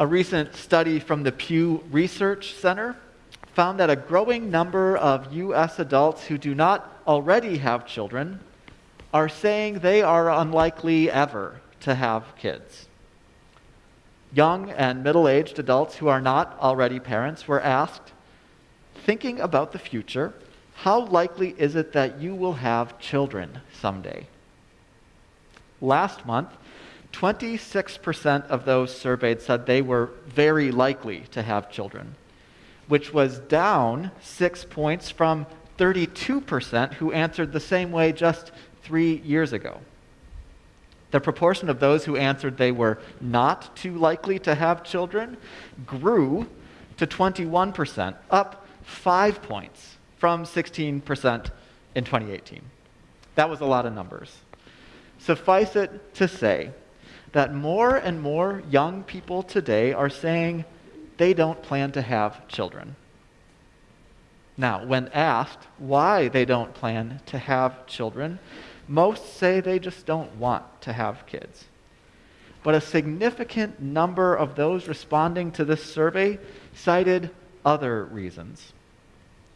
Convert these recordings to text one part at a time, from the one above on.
A recent study from the Pew Research Center found that a growing number of U.S. adults who do not already have children are saying they are unlikely ever to have kids. Young and middle aged adults who are not already parents were asked, thinking about the future, how likely is it that you will have children someday? Last month, 26% of those surveyed said they were very likely to have children, which was down six points from 32% who answered the same way just three years ago. The proportion of those who answered they were not too likely to have children grew to 21%, up five points from 16% in 2018. That was a lot of numbers. Suffice it to say that more and more young people today are saying they don't plan to have children. Now, when asked why they don't plan to have children, most say they just don't want to have kids. But a significant number of those responding to this survey cited other reasons.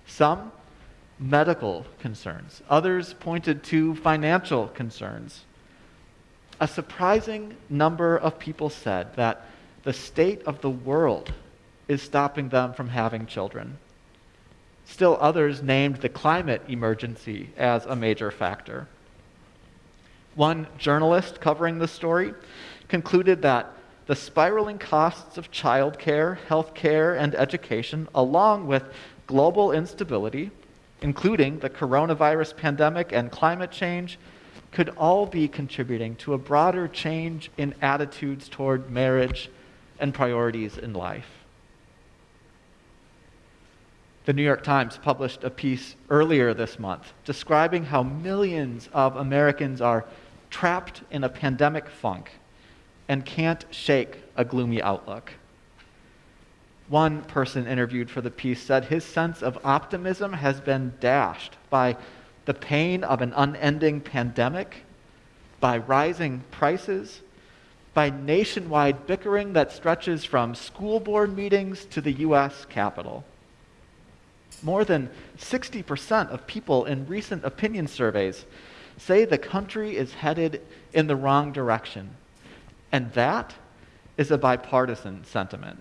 Some, medical concerns. Others pointed to financial concerns a surprising number of people said that the state of the world is stopping them from having children. Still, others named the climate emergency as a major factor. One journalist covering the story concluded that the spiraling costs of childcare, healthcare, and education, along with global instability, including the coronavirus pandemic and climate change, could all be contributing to a broader change in attitudes toward marriage and priorities in life. The New York Times published a piece earlier this month describing how millions of Americans are trapped in a pandemic funk and can't shake a gloomy outlook. One person interviewed for the piece said his sense of optimism has been dashed by the pain of an unending pandemic, by rising prices, by nationwide bickering that stretches from school board meetings to the U.S. Capitol. More than 60% of people in recent opinion surveys say the country is headed in the wrong direction. And that is a bipartisan sentiment.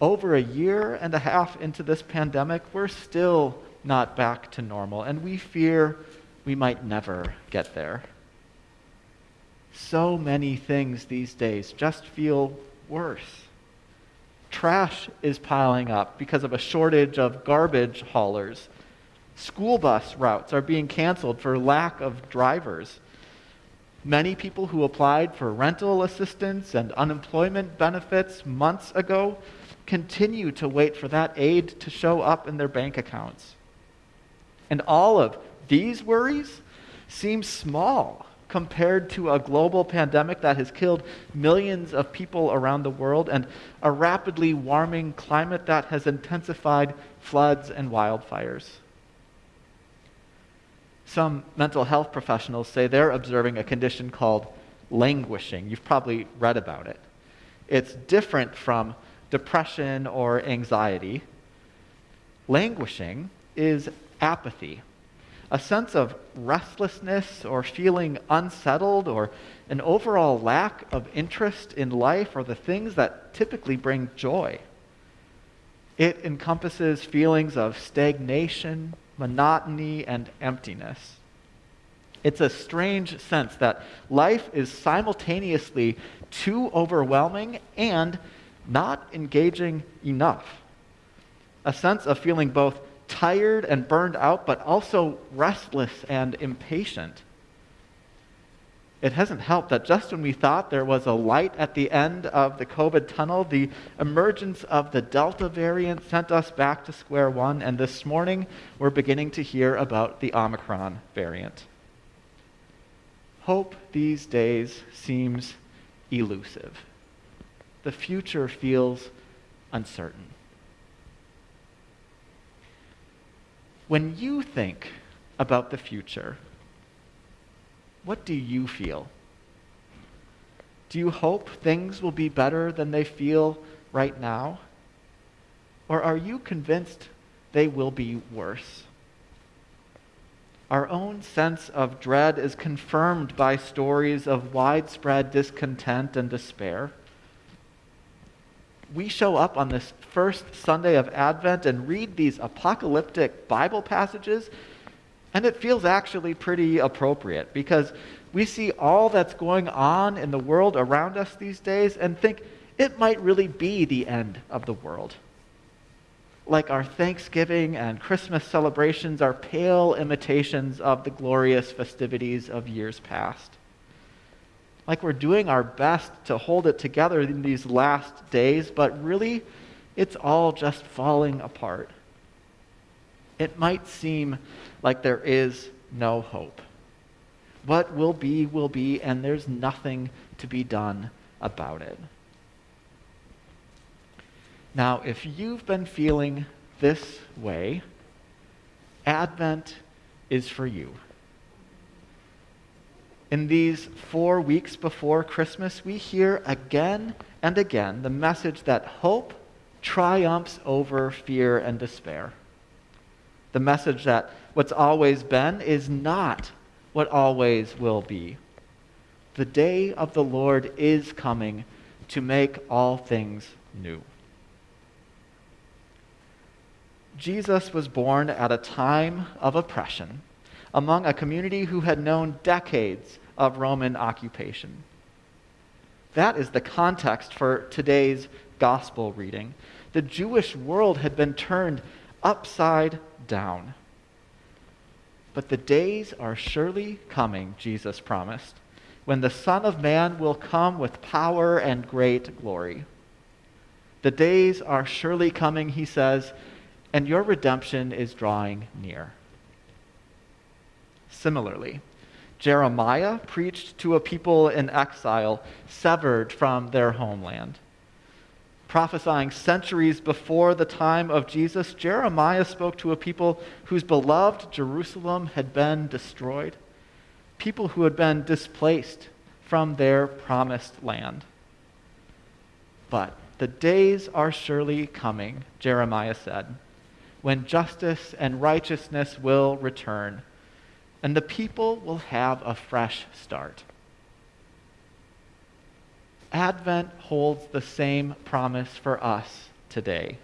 Over a year and a half into this pandemic, we're still not back to normal, and we fear we might never get there. So many things these days just feel worse. Trash is piling up because of a shortage of garbage haulers. School bus routes are being canceled for lack of drivers. Many people who applied for rental assistance and unemployment benefits months ago continue to wait for that aid to show up in their bank accounts. And all of these worries seem small compared to a global pandemic that has killed millions of people around the world and a rapidly warming climate that has intensified floods and wildfires. Some mental health professionals say they're observing a condition called languishing. You've probably read about it. It's different from depression or anxiety. Languishing is apathy, a sense of restlessness or feeling unsettled or an overall lack of interest in life or the things that typically bring joy. It encompasses feelings of stagnation, monotony, and emptiness. It's a strange sense that life is simultaneously too overwhelming and not engaging enough. A sense of feeling both tired and burned out, but also restless and impatient. It hasn't helped that just when we thought there was a light at the end of the COVID tunnel, the emergence of the Delta variant sent us back to square one, and this morning we're beginning to hear about the Omicron variant. Hope these days seems elusive. The future feels uncertain. When you think about the future, what do you feel? Do you hope things will be better than they feel right now? Or are you convinced they will be worse? Our own sense of dread is confirmed by stories of widespread discontent and despair. We show up on this first Sunday of Advent and read these apocalyptic Bible passages, and it feels actually pretty appropriate because we see all that's going on in the world around us these days and think it might really be the end of the world like our Thanksgiving and Christmas celebrations are pale imitations of the glorious festivities of years past. Like we're doing our best to hold it together in these last days, but really, it's all just falling apart. It might seem like there is no hope. What will be, will be, and there's nothing to be done about it. Now, if you've been feeling this way, Advent is for you. In these four weeks before Christmas, we hear again and again the message that hope triumphs over fear and despair. The message that what's always been is not what always will be. The day of the Lord is coming to make all things new. Jesus was born at a time of oppression among a community who had known decades of Roman occupation. That is the context for today's gospel reading. The Jewish world had been turned upside down. But the days are surely coming, Jesus promised, when the Son of Man will come with power and great glory. The days are surely coming, he says, and your redemption is drawing near. Similarly, Jeremiah preached to a people in exile, severed from their homeland. Prophesying centuries before the time of Jesus, Jeremiah spoke to a people whose beloved Jerusalem had been destroyed, people who had been displaced from their promised land. But the days are surely coming, Jeremiah said when justice and righteousness will return, and the people will have a fresh start. Advent holds the same promise for us today.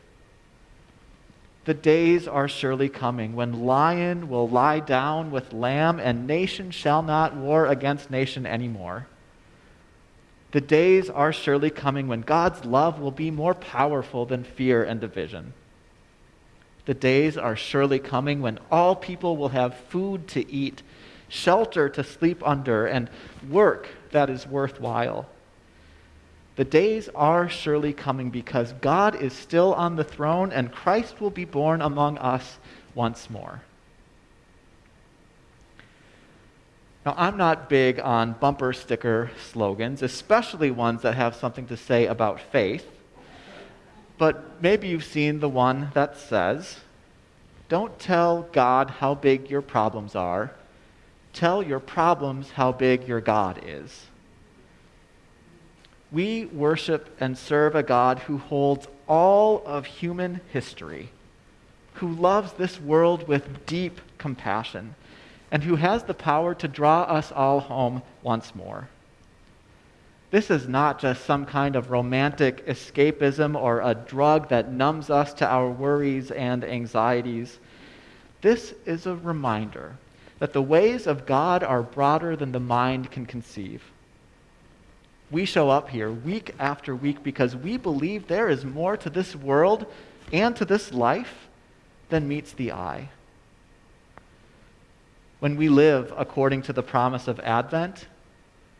The days are surely coming when lion will lie down with lamb, and nation shall not war against nation anymore. The days are surely coming when God's love will be more powerful than fear and division. The days are surely coming when all people will have food to eat, shelter to sleep under, and work that is worthwhile. The days are surely coming because God is still on the throne and Christ will be born among us once more. Now, I'm not big on bumper sticker slogans, especially ones that have something to say about faith. But maybe you've seen the one that says, Don't tell God how big your problems are. Tell your problems how big your God is. We worship and serve a God who holds all of human history, who loves this world with deep compassion, and who has the power to draw us all home once more. This is not just some kind of romantic escapism or a drug that numbs us to our worries and anxieties. This is a reminder that the ways of God are broader than the mind can conceive. We show up here week after week because we believe there is more to this world and to this life than meets the eye. When we live according to the promise of Advent,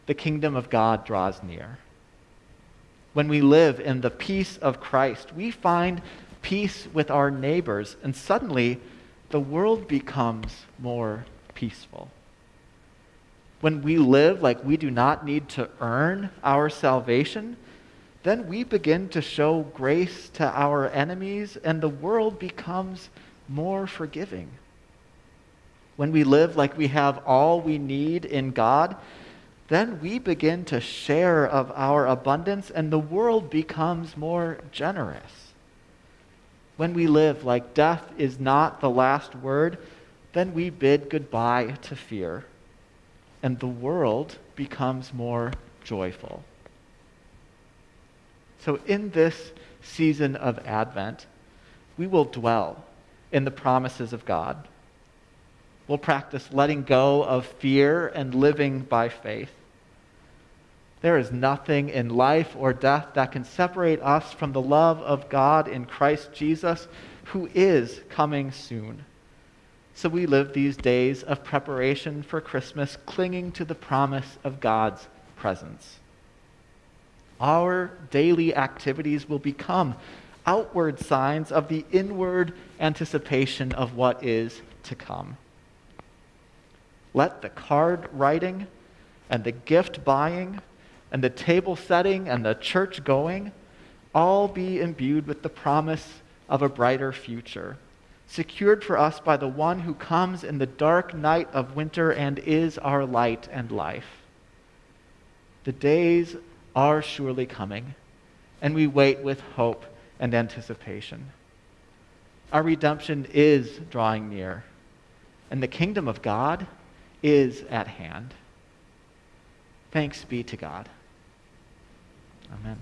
the kingdom of God draws near. When we live in the peace of Christ, we find peace with our neighbors, and suddenly the world becomes more peaceful. When we live like we do not need to earn our salvation, then we begin to show grace to our enemies, and the world becomes more forgiving. When we live like we have all we need in God, then we begin to share of our abundance and the world becomes more generous. When we live like death is not the last word, then we bid goodbye to fear and the world becomes more joyful. So, in this season of Advent, we will dwell in the promises of God. We'll practice letting go of fear and living by faith. There is nothing in life or death that can separate us from the love of God in Christ Jesus, who is coming soon. So we live these days of preparation for Christmas, clinging to the promise of God's presence. Our daily activities will become outward signs of the inward anticipation of what is to come. Let the card writing and the gift buying and the table setting and the church going all be imbued with the promise of a brighter future secured for us by the one who comes in the dark night of winter and is our light and life. The days are surely coming, and we wait with hope and anticipation. Our redemption is drawing near, and the kingdom of God is at hand. Thanks be to God. Amen.